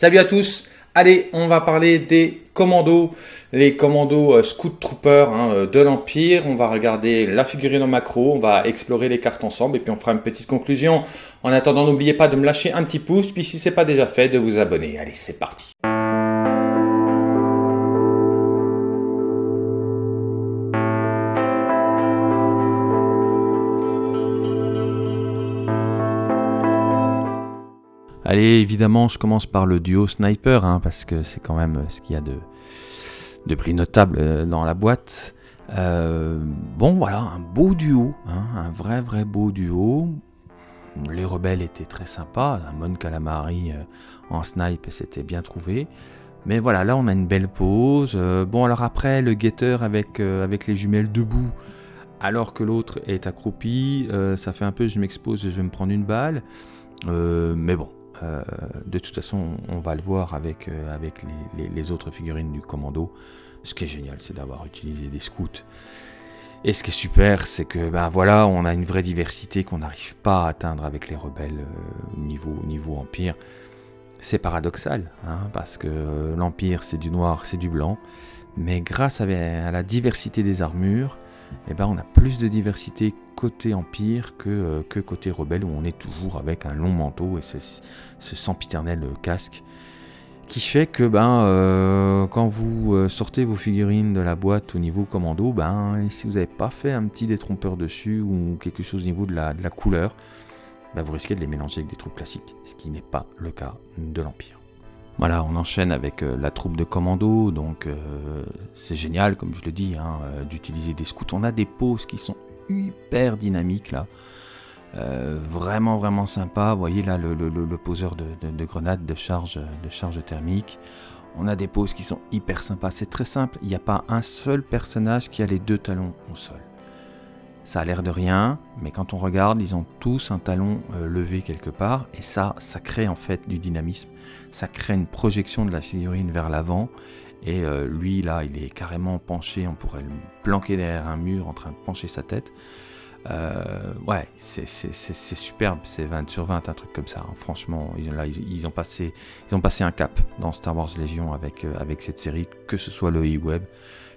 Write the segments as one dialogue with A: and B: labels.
A: Salut à tous Allez, on va parler des commandos, les commandos euh, Scout Troopers hein, euh, de l'Empire. On va regarder la figurine en macro, on va explorer les cartes ensemble et puis on fera une petite conclusion. En attendant, n'oubliez pas de me lâcher un petit pouce, puis si c'est pas déjà fait, de vous abonner. Allez, c'est parti Allez, évidemment, je commence par le duo sniper, hein, parce que c'est quand même ce qu'il y a de, plus notable euh, dans la boîte. Euh, bon, voilà, un beau duo, hein, un vrai, vrai beau duo. Les rebelles étaient très sympas, un Mon Calamari euh, en snipe, c'était bien trouvé. Mais voilà, là on a une belle pause. bon, alors après, le avec, avec les jumelles debout, alors que l'autre est accroupi, ça fait un peu je m'expose, je vais me prendre une balle. mais bon, euh, de toute façon, on va le voir avec, euh, les, autres figurines du commando. Ce qui est génial, c'est d'avoir utilisé des scouts. Et ce qui est super, c'est que ben voilà, on a une vraie diversité qu'on n'arrive pas à atteindre avec les rebelles euh, niveau, niveau empire. C'est paradoxal, hein, parce que l'empire c'est du noir, c'est du blanc, mais grâce à, la diversité des armures, eh ben, on a plus de diversité côté Empire que, euh, que côté Rebelle, où on est toujours avec un long manteau et ce, ce sempiternel casque. Qui fait que ben, euh, quand vous euh, sortez vos figurines de la boîte au niveau commando, ben, si vous n'avez pas fait un petit détrompeur dessus ou quelque chose au niveau de la, de la couleur, ben, vous risquez de les mélanger avec des troupes classiques, ce qui n'est pas le cas de l'Empire. Voilà, on enchaîne avec la troupe de commando, donc c'est génial, comme je le dis, hein, d'utiliser des scouts. On a des poses qui sont hyper dynamique là. Euh, vraiment vraiment sympa. Vous voyez là le, poseur de, de, grenades de de charge thermique. On a des poses qui sont hyper sympas. C'est très simple. Il n'y a pas un seul personnage qui a les deux talons au sol. Ça a l'air de rien, mais quand on regarde, ils ont tous un talon euh, levé quelque part, et ça, ça crée en fait du dynamisme. Ça crée une projection de la figurine vers l'avant, et euh, lui, là, il est carrément penché, on pourrait le planquer derrière un mur en train de pencher sa tête. Euh, ouais, c'est superbe, c'est 20 sur 20, un truc comme ça. Hein. Franchement, ils, ont passé, ils ont passé un cap dans Star Wars Legion avec, avec cette série, que ce soit le E-Web,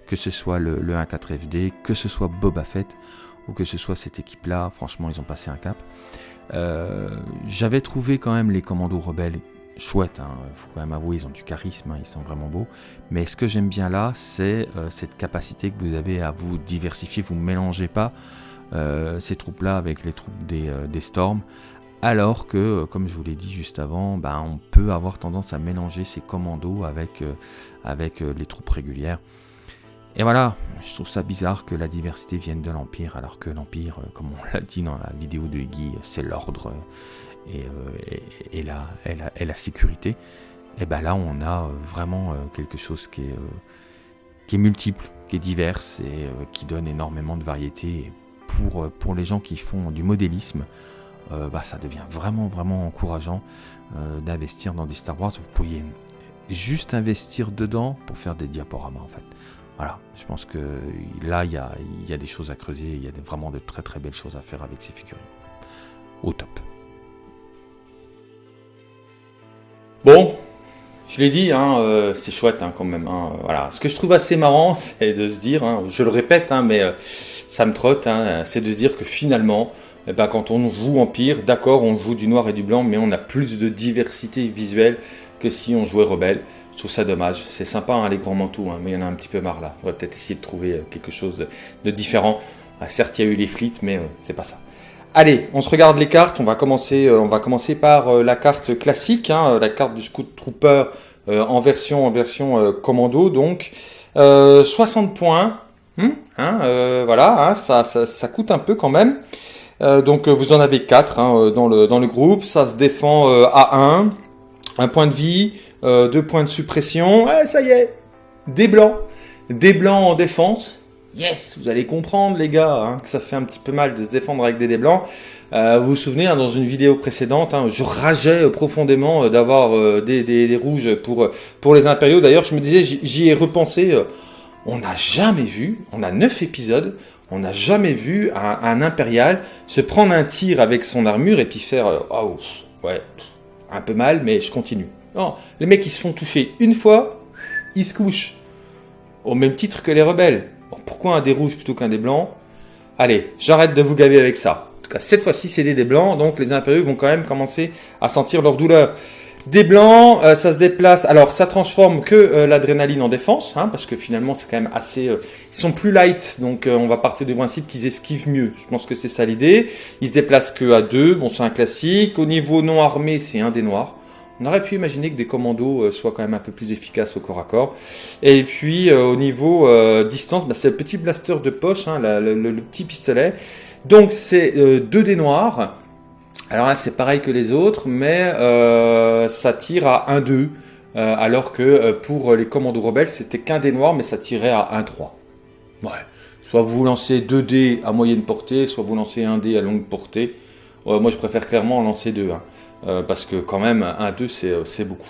A: que ce soit le, le 1.4FD, que ce soit Boba Fett, ou que ce soit cette équipe-là. Franchement, ils ont passé un cap. J'avais trouvé quand même les commandos rebelles chouette, il hein. faut quand même avouer, ils ont du charisme, hein, ils sont vraiment beaux. Mais ce que j'aime bien là, c'est euh, cette capacité que vous avez à vous diversifier, vous mélangez pas euh, ces troupes-là avec les troupes des, euh, des Storms. Alors que, comme je vous l'ai dit juste avant, ben, on peut avoir tendance à mélanger ces commandos avec, avec les troupes régulières. Et voilà, je trouve ça bizarre que la diversité vienne de l'Empire, alors que l'Empire, comme on l'a dit dans la vidéo de Guy, c'est l'ordre euh, et, la, sécurité, et ben là on a vraiment euh, quelque chose qui est, euh, multiple, qui est divers et qui donne énormément de variété. pour, pour les gens qui font du modélisme, bah, ça devient vraiment vraiment encourageant d'investir dans du Star Wars. Vous pourriez juste investir dedans pour faire des diaporamas en fait. Voilà, je pense que là il y a, des choses à creuser, il y a vraiment de très très belles choses à faire avec ces figurines. Au top. Bon, je l'ai dit, hein, euh, c'est chouette hein, quand même. Hein, voilà. Ce que je trouve assez marrant, c'est de se dire, je le répète, mais euh, ça me trotte, c'est de se dire que finalement, eh ben, quand on joue Empire, d'accord, on joue du noir et du blanc, mais on a plus de diversité visuelle que si on jouait Rebelle. Je trouve ça dommage. C'est sympa les grands manteaux, mais il y en a un petit peu marre là. Faudrait peut-être essayer de trouver euh, quelque chose de, différent. Ah, certes, il y a eu les flits, mais c'est pas ça. Allez, on se regarde les cartes. On va commencer, euh, on va commencer par euh, la carte classique, hein, la carte du Scout Trooper euh, en version, en version commando. Donc 60 points. Hmm, hein, voilà, hein, ça, ça, ça, coûte un peu quand même. donc vous en avez 4 hein, dans, le, dans le groupe. Ça se défend à 1. Un point de vie, deux points de suppression. Ouais, ça y est, des blancs. Des blancs en défense. Yes, vous allez comprendre les gars, hein, que ça fait un petit peu mal de se défendre avec des dés blancs. Euh, vous vous souvenez, hein, dans une vidéo précédente, hein, je rageais profondément euh, d'avoir euh, des, des, rouges pour, pour les impériaux. D'ailleurs, je me disais, j'y ai repensé, on n'a jamais vu, on a neuf épisodes, on n'a jamais vu un, un, impérial se prendre un tir avec son armure et puis faire, oh, ouais, un peu mal, mais je continue. Non, les mecs, ils se font toucher une fois, ils se couchent. Au même titre que les rebelles. pourquoi un des rouges plutôt qu'un des blancs? Allez, j'arrête de vous gaver avec ça. En tout cas, cette fois-ci, c'est des, des blancs, donc les impérieux vont quand même commencer à sentir leur douleur. Des blancs, euh, ça se déplace. Alors, ça transforme que euh, l'adrénaline en défense, hein, parce que finalement, c'est quand même assez. Euh, ils sont plus light, donc on va partir du principe qu'ils esquivent mieux. Je pense que c'est ça l'idée. Ils se déplacent que à deux. Bon, c'est un classique. Au niveau non armé, c'est un des noirs. On aurait pu imaginer que des commandos soient quand même un peu plus efficaces au corps à corps. Et puis au niveau distance, bah, c'est le petit blaster de poche, hein, le, petit pistolet. Donc c'est deux des noirs. Alors là, c'est pareil que les autres, mais euh, ça tire à 1-2, euh, alors que euh, pour les commandos rebelles, c'était qu'un dé noir, mais ça tirait à 1-3. Ouais. Soit vous lancez 2 dés à moyenne portée, soit vous lancez 1 dé à longue portée. moi, je préfère clairement lancer 2, hein, parce que quand même, 1-2, c'est beaucoup.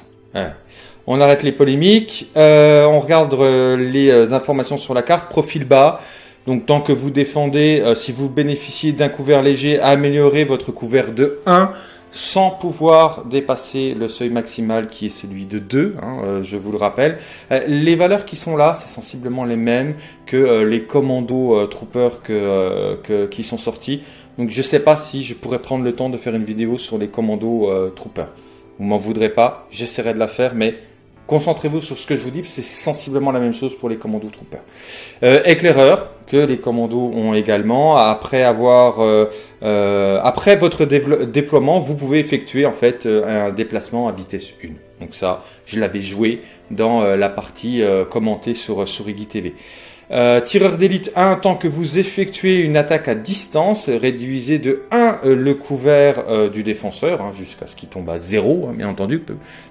A: On arrête les polémiques, on regarde les informations sur la carte, profil bas, donc tant que vous défendez, euh, si vous bénéficiez d'un couvert léger, améliorez votre couvert de 1 sans pouvoir dépasser le seuil maximal qui est celui de 2, hein, euh, je vous le rappelle. Euh, les valeurs qui sont là, c'est sensiblement les mêmes que les commandos troopers que, qui sont sortis. Donc je ne sais pas si je pourrais prendre le temps de faire une vidéo sur les commandos troopers. Vous m'en voudrez pas, j'essaierai de la faire, mais Concentrez-vous sur ce que je vous dis, c'est sensiblement la même chose pour les commandos troopers. Euh, éclaireur, que les commandos ont également. Après avoir, euh, euh, après votre déploiement, vous pouvez effectuer en fait un déplacement à vitesse 1. Donc ça, je l'avais joué dans la partie commentée sur, sur TV. Euh, tireur d'élite 1, tant que vous effectuez une attaque à distance, réduisez de 1 euh, le couvert euh, du défenseur, hein, jusqu'à ce qu'il tombe à 0, hein, bien entendu.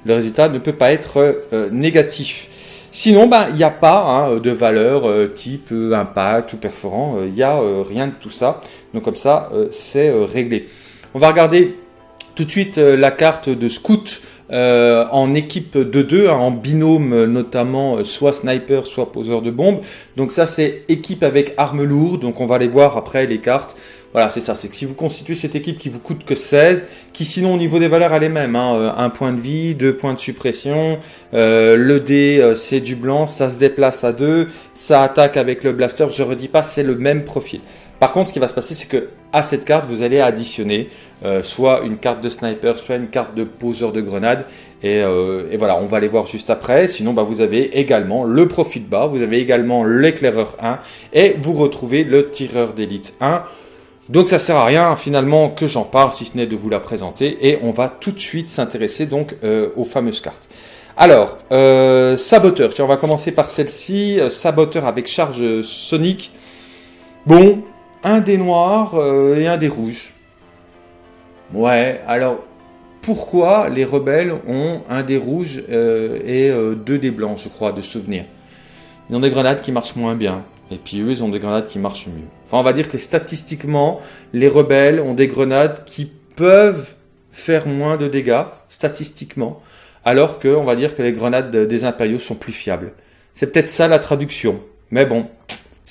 A: Le résultat ne peut pas être négatif. Sinon, ben, il n'y a pas hein, de valeur type impact ou perforant, il n'y a rien de tout ça. Donc comme ça, c'est réglé. On va regarder tout de suite la carte de scout euh, en équipe de deux, hein, en binôme notamment, euh, soit sniper, soit poseur de bombes. Donc ça c'est équipe avec armes lourdes, donc on va aller voir après les cartes. Voilà, c'est ça, c'est que si vous constituez cette équipe qui vous coûte que 16, qui sinon au niveau des valeurs elle est même, hein, euh, un point de vie, deux points de suppression, le dé c'est du blanc, ça se déplace à deux, ça attaque avec le blaster, je redis pas, c'est le même profil. Par contre, ce qui va se passer, c'est que à cette carte, vous allez additionner euh, soit une carte de sniper, soit une carte de poseur de grenade. Euh, et, voilà, on va les voir juste après. Sinon, bah, vous avez également le profil bas, vous avez également l'éclaireur 1 et vous retrouvez le tireur d'élite 1. Donc ça sert à rien finalement que j'en parle, si ce n'est de vous la présenter. Et on va tout de suite s'intéresser donc euh, aux fameuses cartes. Alors, saboteur, tiens, on va commencer par celle-ci. saboteur avec charge sonique. Bon, un des noirs euh, et un des rouges. Ouais, alors pourquoi les rebelles ont un des rouges euh, et euh, deux des blancs, je crois, de souvenir? Ils ont des grenades qui marchent moins bien. Et puis eux, ils ont des grenades qui marchent mieux. Enfin, on va dire que statistiquement, les rebelles ont des grenades qui peuvent faire moins de dégâts, statistiquement, alors que, on va dire que les grenades des impériaux sont plus fiables. C'est peut-être ça la traduction. Mais bon,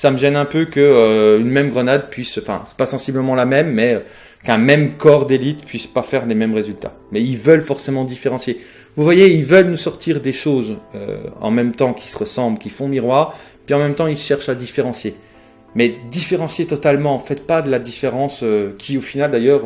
A: ça me gêne un peu que euh, une même grenade puisse, enfin, pas sensiblement la même, mais euh, qu'un même corps d'élite puisse pas faire les mêmes résultats. Mais ils veulent forcément différencier. Vous voyez, ils veulent nous sortir des choses euh, en même temps qui se ressemblent, qui font miroir, puis en même temps ils cherchent à différencier. Mais différencier totalement, faites pas de la différence qui au final d'ailleurs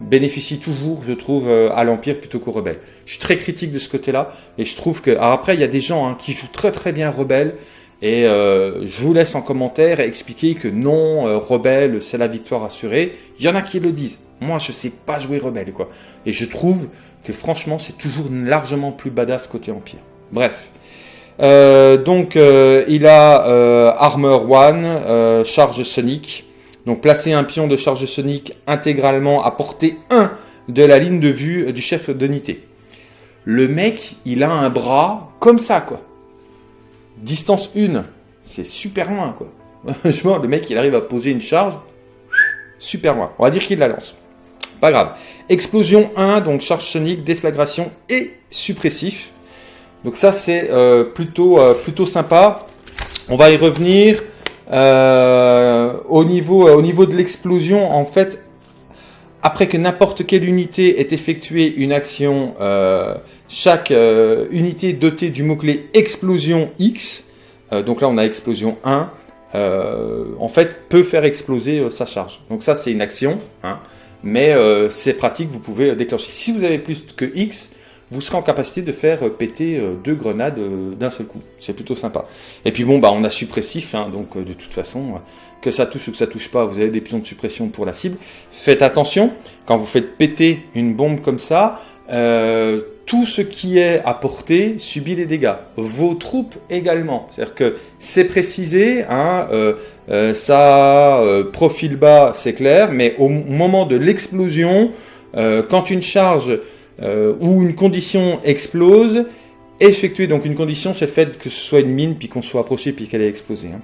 A: bénéficie toujours, je trouve, à l'Empire plutôt qu'aux rebelles. Je suis très critique de ce côté-là, et je trouve que... Alors après, il y a des gens hein, qui jouent très très bien rebelles, et euh, je vous laisse en commentaire expliquer que non, euh, Rebelle, c'est la victoire assurée. Il y en a qui le disent. Moi, je sais pas jouer Rebelle, quoi. Et je trouve que franchement, c'est toujours largement plus badass côté Empire. Bref. Euh, donc, il a Armor One, charge sonique. Donc, placer un pion de charge sonique intégralement à portée 1 de la ligne de vue du chef d'unité. Le mec, il a un bras comme ça, quoi. Distance 1, c'est super loin, quoi. Franchement, le mec, il arrive à poser une charge super loin. On va dire qu'il la lance. Pas grave. Explosion 1, donc charge sonique, déflagration et suppressif. Donc ça, c'est euh, plutôt, euh, plutôt sympa. On va y revenir. Euh, au niveau de l'explosion, en fait, après que n'importe quelle unité ait effectué une action, euh, chaque euh, unité dotée du mot-clé explosion X, euh, donc là on a explosion 1, en fait peut faire exploser sa charge. Donc ça c'est une action, hein, mais c'est pratique, vous pouvez déclencher. Si vous avez plus que X, vous serez en capacité de faire péter deux grenades d'un seul coup. C'est plutôt sympa. Et puis bon, bah on a suppressif, hein, donc de toute façon, que ça touche ou que ça touche pas, vous avez des pions de suppression pour la cible. Faites attention, quand vous faites péter une bombe comme ça, euh, tout ce qui est à portée subit des dégâts. Vos troupes également. C'est-à-dire que c'est précisé, hein, euh, euh, ça profil bas, c'est clair, mais au moment de l'explosion, quand une charge ou une condition explose, effectuer donc une condition, c'est le fait que ce soit une mine puis qu'on soit approché puis qu'elle ait explosé. Hein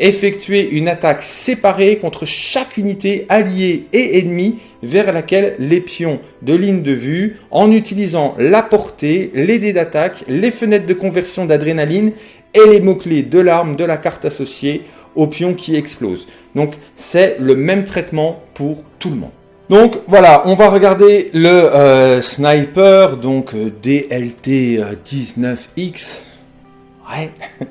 A: effectuer une attaque séparée contre chaque unité alliée et ennemie vers laquelle les pions de ligne de vue, en utilisant la portée, les dés d'attaque, les fenêtres de conversion d'adrénaline et les mots-clés de l'arme de la carte associée au pion qui explose. Donc c'est le même traitement pour tout le monde. Donc voilà, on va regarder le euh, sniper, donc euh, DLT 19X. Ouais.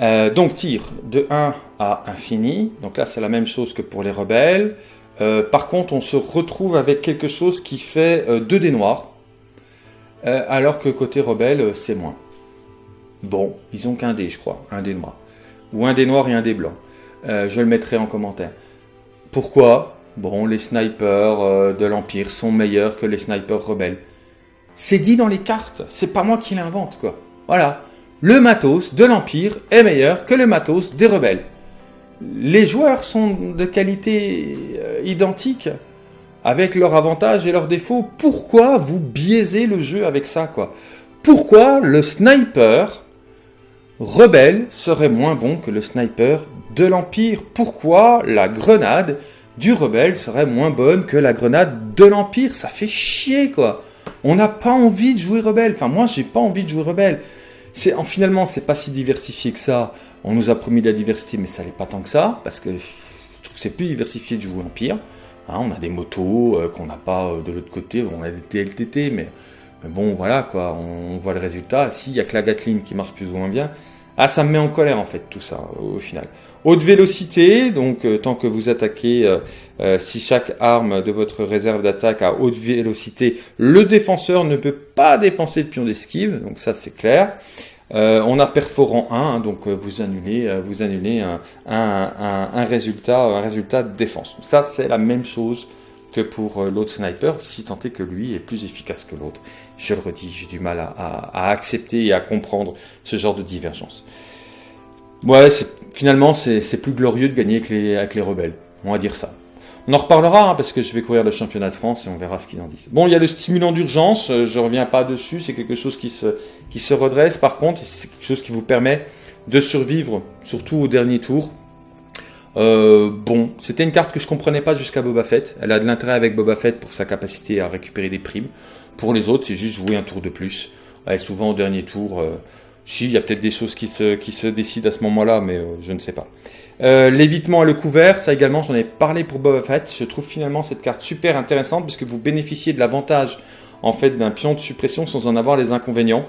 A: Euh, donc tir de 1 à infini. Donc là, c'est la même chose que pour les rebelles. Euh, par contre, on se retrouve avec quelque chose qui fait 2 euh, dés noirs. alors que côté rebelle, c'est moins. Bon, ils ont qu'un dé, je crois. Un dé noir. Ou un dé noir et un dé blanc. je le mettrai en commentaire. Pourquoi? Bon, les snipers de l'Empire sont meilleurs que les snipers rebelles. C'est dit dans les cartes. C'est pas moi qui l'invente, quoi. Voilà le matos de l'Empire est meilleur que le matos des rebelles. Les joueurs sont de qualité euh, identique, avec leurs avantages et leurs défauts. Pourquoi vous biaisez le jeu avec ça, quoi? Pourquoi le sniper rebelle serait moins bon que le sniper de l'Empire? Pourquoi la grenade du rebelle serait moins bonne que la grenade de l'Empire Ça fait chier, quoi on n'a pas envie de jouer rebelle. Enfin, moi, j'ai pas envie de jouer rebelle. C'est en finalement, c'est pas si diversifié que ça. On nous a promis de la diversité, mais ça n'est pas tant que ça, parce que je trouve que c'est plus diversifié de jouer Empire. Hein, on a des motos euh, qu'on n'a pas euh, de l'autre côté, on a des TLTT, mais, bon, voilà, quoi, on, voit le résultat. S'il y a que la Gatling qui marche plus ou moins bien, ah, ça me met en colère en fait tout ça au final. Haute vélocité, donc euh, tant que vous attaquez, euh, euh, si chaque arme de votre réserve d'attaque a haute vélocité, le défenseur ne peut pas dépenser de pion d'esquive, donc ça c'est clair. on a perforant 1, hein, donc vous annulez, vous annulez un, résultat, un résultat de défense. Ça c'est la même chose que pour l'autre sniper, si tant est que lui est plus efficace que l'autre. Je le redis, j'ai du mal à, à, accepter et à comprendre ce genre de divergence. Ouais, finalement, c'est plus glorieux de gagner avec les, rebelles. On va dire ça. On en reparlera hein, parce que je vais courir le championnat de France et on verra ce qu'ils en disent. Bon, il y a le stimulant d'urgence, euh, je reviens pas dessus, c'est quelque chose qui se, qui se redresse par contre, c'est quelque chose qui vous permet de survivre, surtout au dernier tour. Euh, bon, c'était une carte que je comprenais pas jusqu'à Boba Fett. Elle a de l'intérêt avec Boba Fett pour sa capacité à récupérer des primes. Pour les autres, c'est juste jouer un tour de plus. Et souvent au dernier tour, euh, si, il y a peut-être des choses qui se, qui se décident à ce moment-là, mais euh, je ne sais pas. Euh, l'évitement à le couvert, ça également, j'en ai parlé pour Boba Fett. Je trouve finalement cette carte super intéressante puisque vous bénéficiez de l'avantage en fait d'un pion de suppression sans en avoir les inconvénients.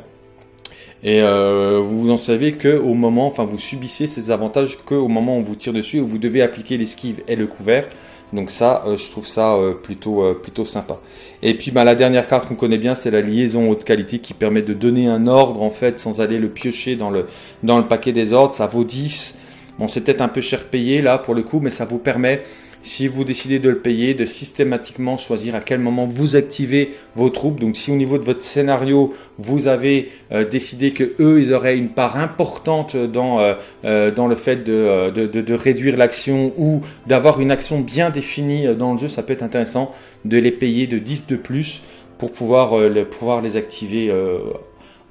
A: Et euh, vous en savez que au moment, enfin vous subissez ces avantages que au moment où on vous tire dessus et où vous devez appliquer l'esquive et le couvert. Donc ça, euh, je trouve ça euh, plutôt, euh, plutôt sympa. Et puis bah, la dernière carte qu'on connaît bien, c'est la liaison haute qualité qui permet de donner un ordre en fait sans aller le piocher dans le, dans le paquet des ordres. Ça vaut 10. Bon, c'est peut-être un peu cher payé là pour le coup, mais ça vous permet si vous décidez de le payer, de systématiquement choisir à quel moment vous activez vos troupes. Donc si au niveau de votre scénario, vous avez euh, décidé que eux, ils auraient une part importante dans, euh, euh, dans le fait de, de, réduire l'action ou d'avoir une action bien définie dans le jeu, ça peut être intéressant de les payer de 10 de plus pour pouvoir, pouvoir les activer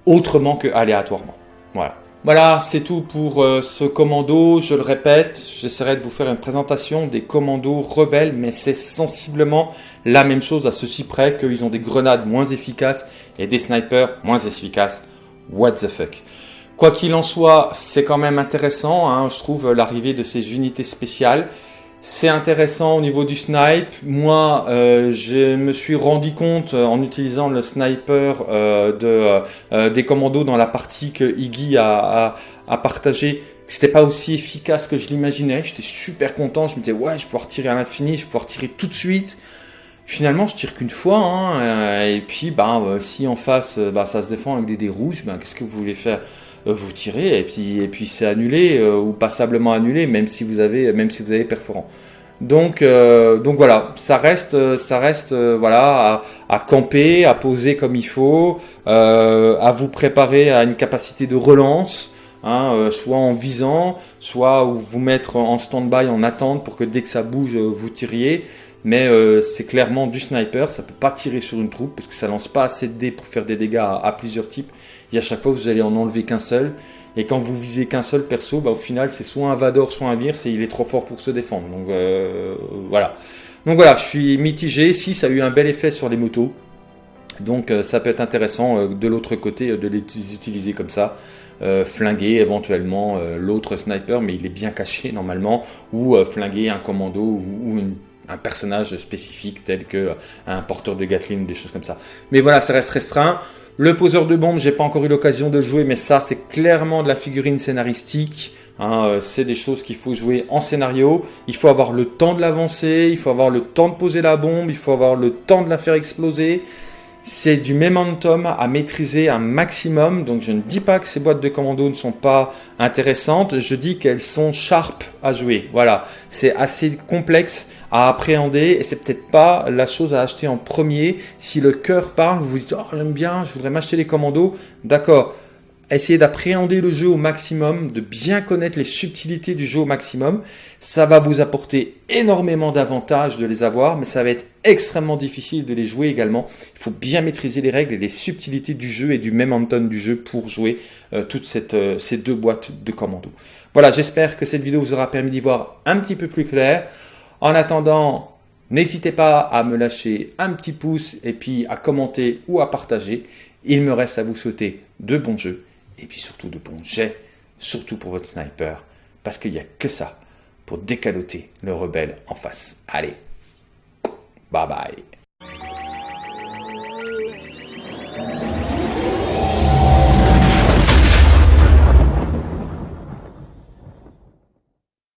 A: autrement que aléatoirement. Voilà. Voilà, c'est tout pour euh, ce commando. Je le répète, j'essaierai de vous faire une présentation des commandos rebelles, mais c'est sensiblement la même chose à ceci près qu'ils ont des grenades moins efficaces et des snipers moins efficaces. What the fuck Quoi qu'il en soit, c'est quand même intéressant, hein, je trouve, l'arrivée de ces unités spéciales. C'est intéressant au niveau du snipe. Moi, euh, je me suis rendu compte euh, en utilisant le sniper euh, de, des commandos dans la partie que Iggy a, a, partagé que c'était pas aussi efficace que je l'imaginais. J'étais super content. Je me disais ouais, je vais pouvoir tirer à l'infini, je vais pouvoir tirer tout de suite. Finalement, je tire qu'une fois. Hein, et puis, bah, si en face, bah, ça se défend avec des dés rouges, bah, qu'est-ce que vous voulez faire? Vous tirez et puis et puis c'est annulé euh, ou passablement annulé même si vous avez même si vous avez perforant. Donc euh, donc voilà, ça reste ça reste voilà à, camper, à poser comme il faut, à vous préparer à une capacité de relance. Hein, soit en visant, soit vous mettre en stand-by en attente pour que dès que ça bouge, vous tiriez mais c'est clairement du sniper, ça peut pas tirer sur une troupe parce que ça lance pas assez de dés pour faire des dégâts à plusieurs types et à chaque fois vous allez en enlever qu'un seul. Et quand vous visez qu'un seul perso, bah, au final c'est soit un Vador, soit un Vir, et il est trop fort pour se défendre. Donc euh, voilà. Donc voilà, je suis mitigé. Si ça a eu un bel effet sur les motos, donc euh, ça peut être intéressant euh, de l'autre côté de les utiliser comme ça. flinguer éventuellement l'autre sniper, mais il est bien caché normalement, ou flinguer un commando ou, un personnage spécifique tel que un porteur de Gatling, des choses comme ça. Mais voilà, ça reste restreint. Le poseur de bombes, j'ai pas encore eu l'occasion de jouer, mais ça, c'est clairement de la figurine scénaristique. Hein, euh, c'est des choses qu'il faut jouer en scénario. Il faut avoir le temps de l'avancer, il faut avoir le temps de poser la bombe, il faut avoir le temps de la faire exploser. C'est du momentum à maîtriser un maximum. Donc je ne dis pas que ces boîtes de commando ne sont pas intéressantes, je dis qu'elles sont sharp à jouer. Voilà, c'est assez complexe à appréhender et c'est peut-être pas la chose à acheter en premier. Si le cœur parle, vous vous dites oh, j'aime bien, je voudrais m'acheter les commandos. D'accord. Essayez d'appréhender le jeu au maximum, de bien connaître les subtilités du jeu au maximum. Ça va vous apporter énormément d'avantages de les avoir, mais ça va être extrêmement difficile de les jouer également. Il faut bien maîtriser les règles et les subtilités du jeu et du momentum du jeu pour jouer euh, toutes euh, ces deux boîtes de commandos. Voilà, j'espère que cette vidéo vous aura permis d'y voir un petit peu plus clair. En attendant, n'hésitez pas à me lâcher un petit pouce et puis à commenter ou à partager. Il me reste à vous souhaiter de bons jeux et puis surtout de bons jets, surtout pour votre sniper, parce qu'il n'y a que ça pour décaloter le rebelle en face. Allez, bye bye.